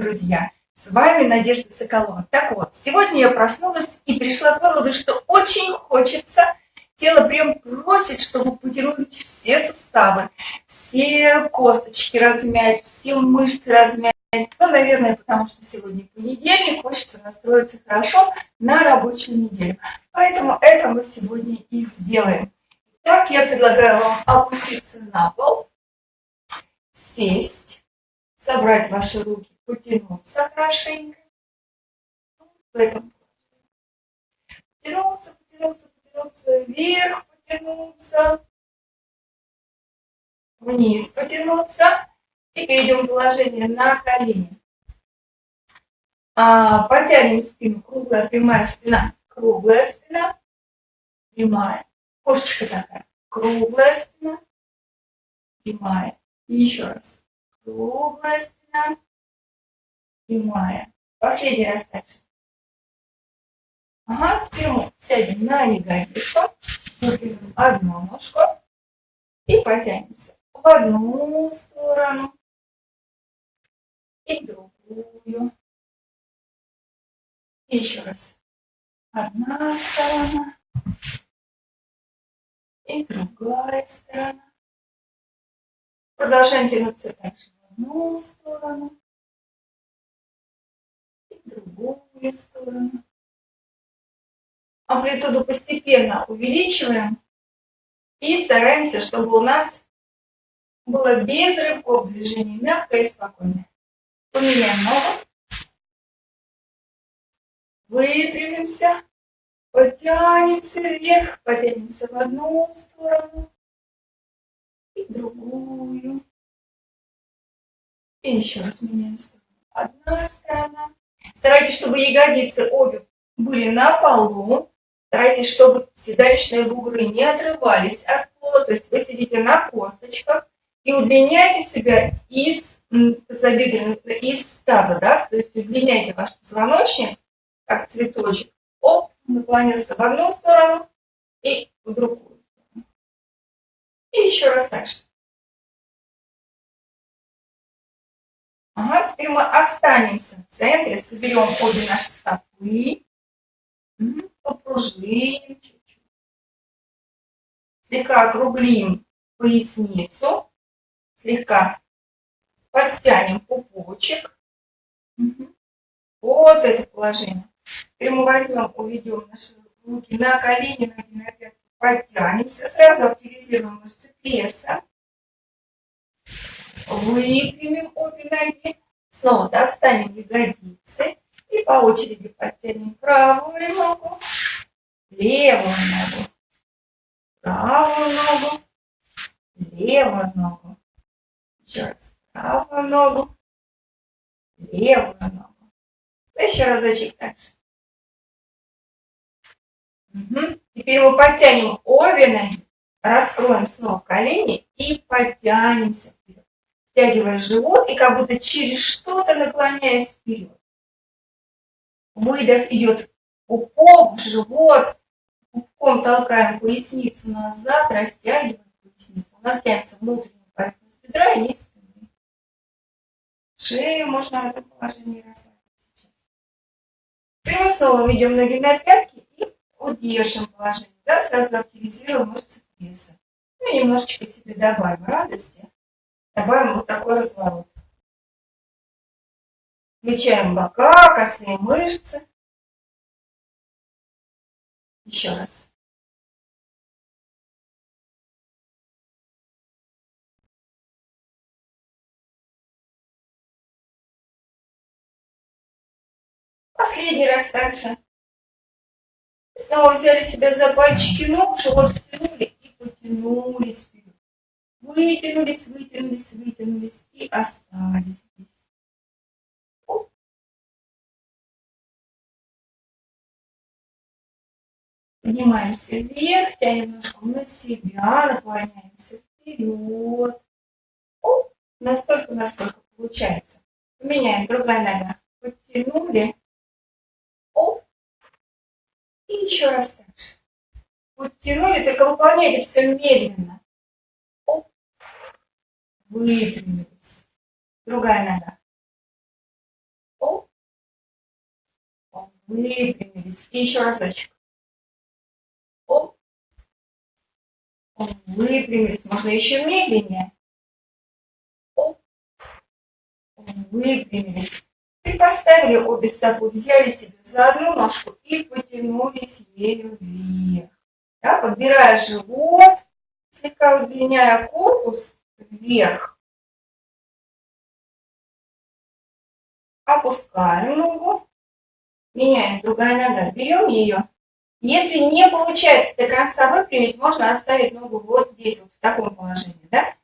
друзья! С вами Надежда Соколова. Так вот, сегодня я проснулась и пришла к выводу, что очень хочется, тело прям просит, чтобы потянуть все суставы, все косточки размять, все мышцы размять. Ну, наверное, потому что сегодня понедельник, хочется настроиться хорошо на рабочую неделю. Поэтому это мы сегодня и сделаем. Так, я предлагаю вам опуститься на пол, сесть собрать ваши руки, потянуться хорошенько. В этом потянуться, потянуться, потянуться вверх, потянуться, вниз потянуться. И перейдем в положение на колени. А, потянем спину, круглая, прямая спина, круглая спина, прямая. Кошечка такая, круглая спина, прямая. И еще раз круглая спина, прямая. Последний раз дальше. Ага, теперь мы сядем на ягодицу, выпрямим одну ножку и потянемся в одну сторону и в другую. И еще раз. Одна сторона и другая сторона. Продолжаем тянуться также в одну сторону другую сторону. Амплитуду постепенно увеличиваем и стараемся, чтобы у нас было без рывков движение, мягкое и спокойное. Поменяем ногу. Выпрямимся. Потянемся вверх, потянемся в одну сторону и другую. И еще раз меняем сторону. Одна сторона. Старайтесь, чтобы ягодицы обе были на полу. Старайтесь, чтобы седалищные бугры не отрывались от пола. То есть вы сидите на косточках и удлиняйте себя из из таза, да? То есть удлиняйте ваш позвоночник, как цветочек. Оп, наклонился в одну сторону и в другую. И еще раз так же. Ага, теперь мы останемся в центре, соберем обе наши стопы, попружиним чуть-чуть. Слегка округлим поясницу, слегка подтянем пупочек. Вот это положение. Теперь мы возьмем, уведем наши руки на колени, на пятки Подтянемся, сразу активизируем мышцы пресса. Выпрямим обе ноги. Снова достанем ягодицы. И по очереди подтянем правую ногу, левую ногу, правую ногу, левую ногу. Еще раз. Правую ногу, левую ногу. Еще разочек. Угу. Теперь мы подтянем обе ноги, раскроем снова колени и подтянемся вперед. Втягивая живот и как будто через что-то наклоняясь вперед. Выдох идет пупок, живот. Пупком толкаем поясницу назад, растягиваем поясницу. У нас тянется внутренняя поверхность бедра и низ спины. Шею можно в этом положении расслабить сейчас. Снова ведем ноги на пятки удержим положение, да, сразу активизируем мышцы пресса. Ну и немножечко себе добавим радости. Добавим вот такой разворот. Включаем бока, косые мышцы. Еще раз. Последний раз также. Снова взяли себя за пальчики ног, живот втянули и потянулись вперед. Вытянулись, вытянулись, вытянулись и остались здесь. Поднимаемся вверх, тянем ножку на себя, наклоняемся вперед. Оп, настолько, насколько получается. Поменяем, другая нога. Подтянули, и еще раз так же. Подтянули, только выполняйте все медленно. Оп. Выпрямились. Другая нога. Выпрямились. И еще разочек. Оп. Выпрямились. Можно еще медленнее. Оп. Выпрямились. И поставили обе стопы, взяли себе за одну ножку и потянулись ею вверх. Да, подбирая живот, слегка удлиняя корпус вверх. Опускаем ногу, меняем другая нога, берем ее. Если не получается до конца выпрямить, можно оставить ногу вот здесь, вот в таком положении, да?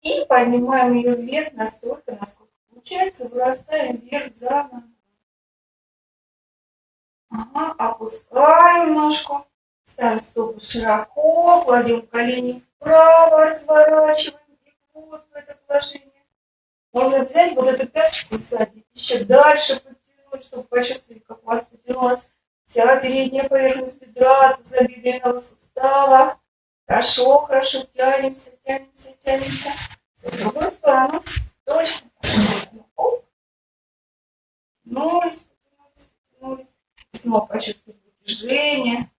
И поднимаем ее вверх настолько, насколько получается, вырастаем вверх за ногу. Ага, опускаем ножку, ставим стопу широко, кладем колени вправо, разворачиваем и вот в это положение. Можно взять вот эту пяточку сзади, еще дальше подтянуть, чтобы почувствовать, как у вас потянулась вся передняя поверхность бедра, тазобедренного сустава. Хорошо, хорошо, тянемся, тянемся, тянемся. Все, в другую сторону. Точно. Оп. Потянулись, потянулись, потянулись. Снова почувствовать движение.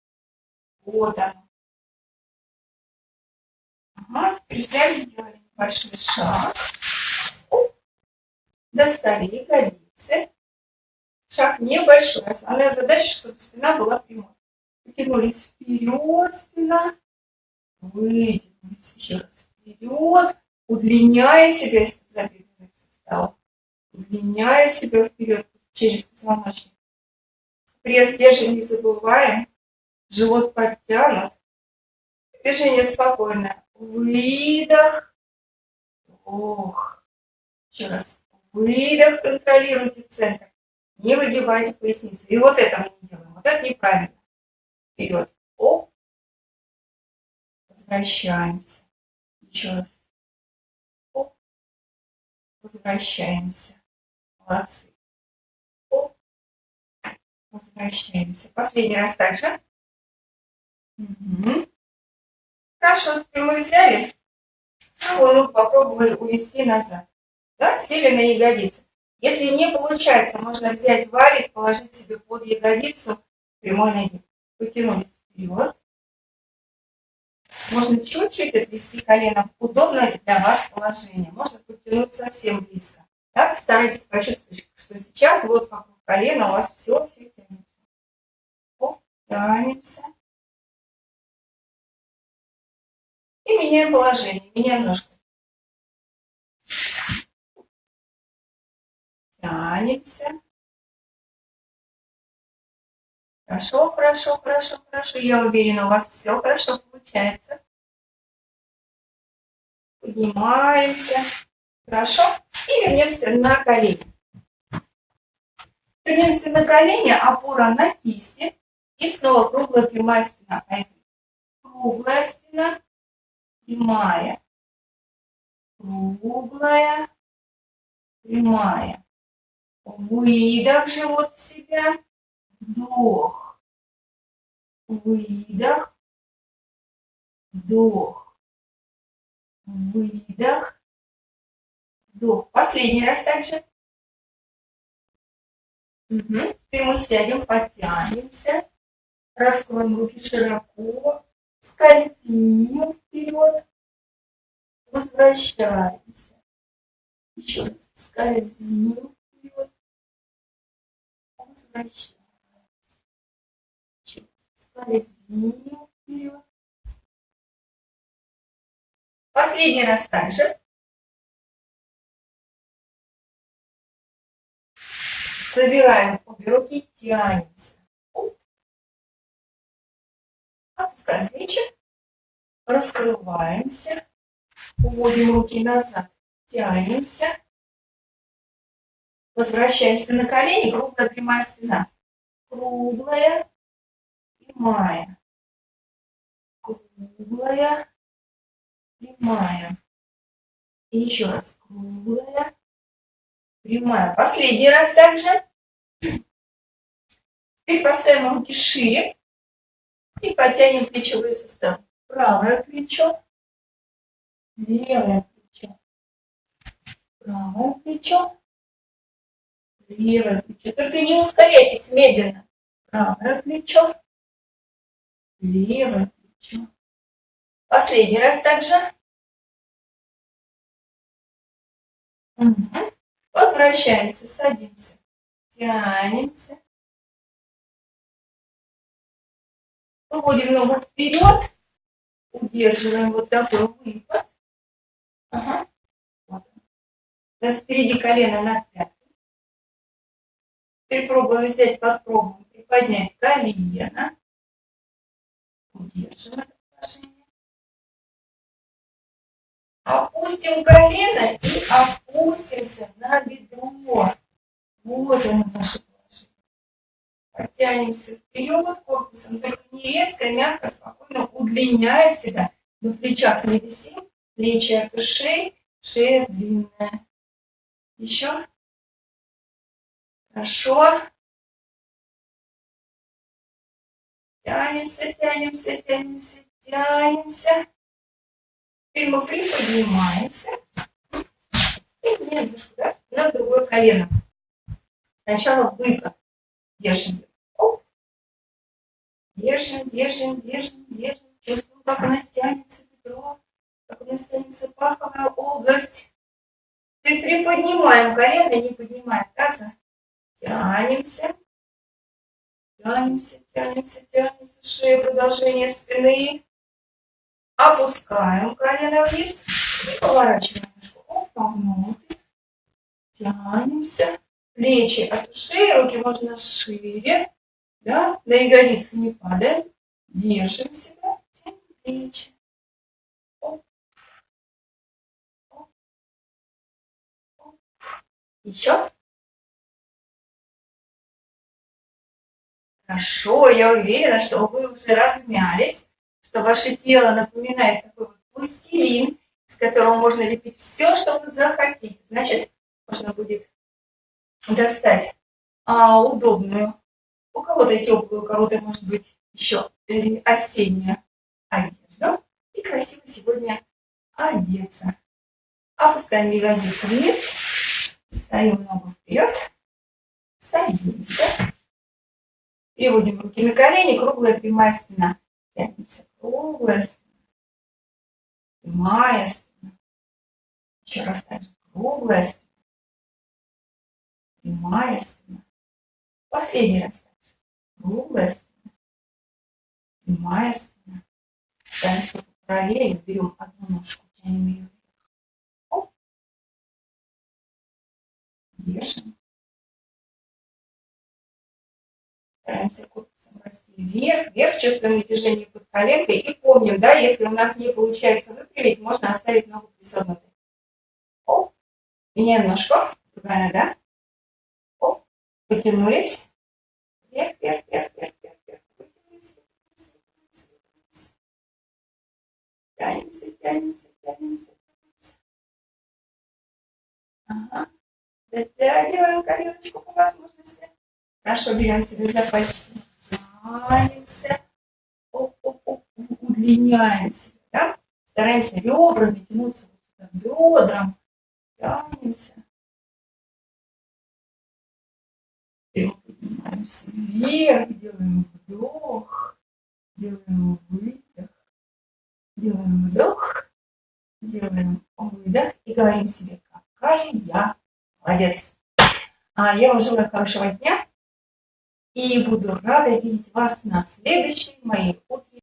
Вот оно. Ага, взяли, сделали небольшой шаг. Достали ягодицы. Шаг небольшой. Основная задача, чтобы спина была прямой. Потянулись вперед, спина. Вытянулись еще раз вперед, удлиняя себя из тазобедренных суставов. Удлиняя себя вперед через позвоночник. Пресс держим, не забываем. Живот подтянут. Движение спокойное. Выдох. Вдох. Еще раз. Выдох, контролируйте центр. Не выгибайте поясницу. И вот это мы не делаем. Вот это неправильно. Вперед. Оп. Возвращаемся. Еще раз. Оп. Возвращаемся. Молодцы. Оп. Возвращаемся. Последний раз также. Угу. Теперь мы взяли. Правую попробовали увести назад да, сели на ягодицы. Если не получается, можно взять валик, положить себе под ягодицу прямой ноги. Потянулись вперед. Можно чуть-чуть отвести колено в удобное для вас положение. Можно подтянуть совсем близко. Да, постарайтесь почувствовать, что сейчас вот вокруг колена у вас все, все тянется. Оп, тянемся. И меняем положение, меняем ножку. Тянемся. Хорошо, хорошо, хорошо, хорошо. Я уверена, у вас все хорошо получается. Поднимаемся. Хорошо. И вернемся на колени. Вернемся на колени, опора на кисти. И снова круглая прямая спина. Круглая спина, прямая. Круглая, прямая. Выдох, живот в себя. Вдох. Выдох. Вдох. Выдох. Вдох. Последний раз также. Угу. Теперь мы сядем, подтянемся. Раскроем руки широко. Скользим вперед. Возвращаемся. Еще раз. Скользим вперед возвращаемся. Скользим вперед. Последний раз также. Собираем обе руки, тянемся. Опускаем плечи. Раскрываемся. Уводим руки назад. Тянемся. Возвращаемся на колени, круглая прямая спина. Круглая, прямая. Круглая, прямая. И еще раз круглая, прямая. Последний раз также. Теперь поставим руки шире и потянем плечевые суставы. Правое плечо, левое плечо, правое плечо, Левое плечо. Только не ускоряйтесь медленно. Правое плечо. Левое плечо. Последний раз также. Угу. Возвращаемся, садимся. Тянемся. Выводим ногу вперед. Удерживаем вот такой выпад. Ага. Вот нас впереди колено на пятку. Теперь пробуем взять, попробуем приподнять колено. Удержим это положение. Опустим колено и опустимся на бедро. Вот оно наше Подтянемся вперед корпусом, только не резко, мягко, спокойно удлиняя себя. На плечах не висим, плечи от ушей, шея длинная. Еще. Хорошо. Тянемся, тянемся, тянемся, тянемся. Теперь мы приподнимаемся. И немножко, да? У нас другое колено. Сначала выпад. Держим. Оп. Держим, держим, держим, держим. Чувствуем, как у нас тянется бедро, как у нас тянется паховая область. Приподнимаем колено, не поднимаем таза. Тянемся. Тянемся, тянемся, тянемся. Шея, продолжение спины. Опускаем колено вниз. И поворачиваем ножку. Опа, внутрь. Тянемся. Плечи от ушей, руки можно шире. Да? На ягодицы не падаем. Держим себя. Тянем плечи. Оп. Оп. Оп. Еще. Хорошо, я уверена, что вы уже размялись, что ваше тело напоминает такой вот пластилин, с которого можно лепить все, что вы захотите. Значит, можно будет достать а, удобную, у кого-то теплую, у кого-то, может быть, еще осеннюю одежду. И красиво сегодня одеться. Опускаем ягодицу вниз, ставим ногу вперед, садимся. Переводим руки на колени, круглая прямая спина. Тянемся, круглая спина. Прямая спина. Еще раз так круглая спина. Прямая спина. Последний раз. Круглая спина. Прямая спина. Ставим стопу правее, берем одну ножку, тянем ее вверх. Оп. Держим. Стараемся корпусом расти вверх, вверх, чувствуем движение под коленкой. И помним, да, если у нас не получается выпрямить, можно оставить ногу присогнутой. Оп, меняем ножку, другая нога. Потянулись. Вверх, вверх, вверх, вверх, вверх, вверх. Вытянулись, вытянулись, вытянулись, вытянулись. Тянемся, тянемся, тянемся, тянемся. Ага. Дотягиваем коленочку по возможности. Хорошо, берем себе за пальчики. Тянемся. Оп, оп, оп, удлиняемся. Да? Стараемся ребрами тянуться бедрам. Тянемся. Поднимаемся вверх, делаем вдох, делаем выдох, делаем вдох, делаем выдох и говорим себе, какая я молодец. А я вам желаю хорошего дня. И буду рада видеть вас на следующей моей утренней